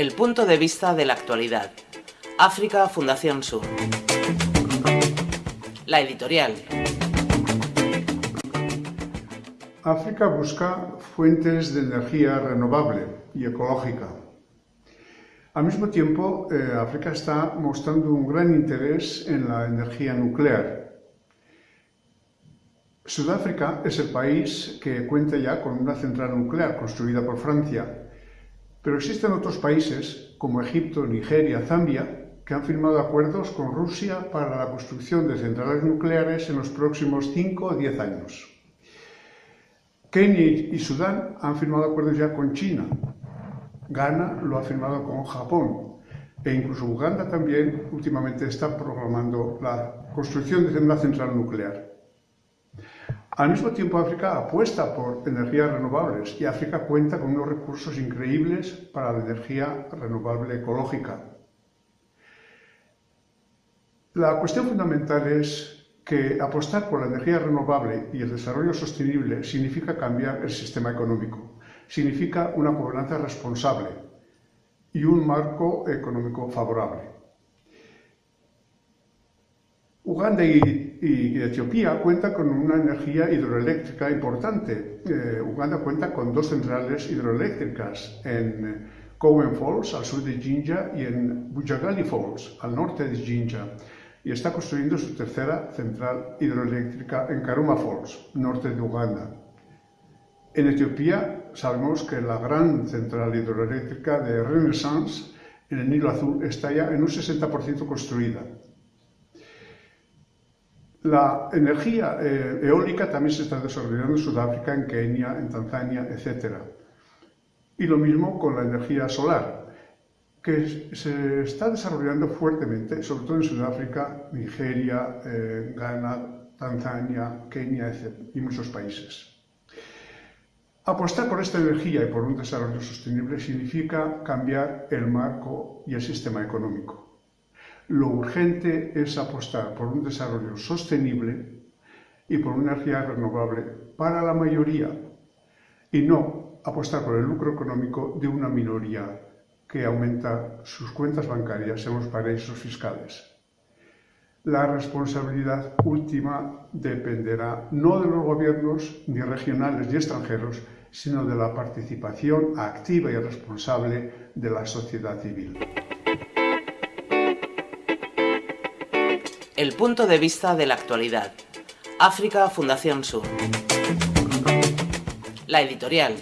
El punto de vista de la actualidad. África Fundación Sur. La editorial. África busca fuentes de energía renovable y ecológica. Al mismo tiempo, eh, África está mostrando un gran interés en la energía nuclear. Sudáfrica es el país que cuenta ya con una central nuclear construida por Francia, pero existen otros países, como Egipto, Nigeria, Zambia, que han firmado acuerdos con Rusia para la construcción de centrales nucleares en los próximos 5 o 10 años. Kenia y Sudán han firmado acuerdos ya con China. Ghana lo ha firmado con Japón. E incluso Uganda también últimamente está programando la construcción de una central nuclear. Al mismo tiempo, África apuesta por energías renovables y África cuenta con unos recursos increíbles para la energía renovable ecológica. La cuestión fundamental es que apostar por la energía renovable y el desarrollo sostenible significa cambiar el sistema económico, significa una gobernanza responsable y un marco económico favorable. Uganda y, Etiopía cuentan con una energía hidroeléctrica importante. Eh, Uganda cuenta con dos centrales hidroeléctricas en Cowen Falls, al sur de Jinja, y en Bujagali Falls, al norte de Jinja, y está construyendo su tercera central hidroeléctrica en Karuma Falls, norte de Uganda. En Etiopía sabemos que la gran central hidroeléctrica de Renaissance en el Nilo Azul está ya en un 60% construida. La energía eh, eólica también se está desarrollando en Sudáfrica, en Kenia, en Tanzania, etc. Y lo mismo con la energía solar, que se está desarrollando fuertemente, sobre todo en Sudáfrica, Nigeria, eh, Ghana, Tanzania, Kenia etc. y muchos países. Apostar por esta energía y por un desarrollo sostenible significa cambiar el marco y el sistema económico. Lo urgente es apostar por un desarrollo sostenible y por una energía renovable para la mayoría y no apostar por el lucro económico de una minoría que aumenta sus cuentas bancarias en los paraísos fiscales. La responsabilidad última dependerá no de los gobiernos ni regionales ni extranjeros, sino de la participación activa y responsable de la sociedad civil. El punto de vista de la actualidad. África Fundación Sur. La editorial.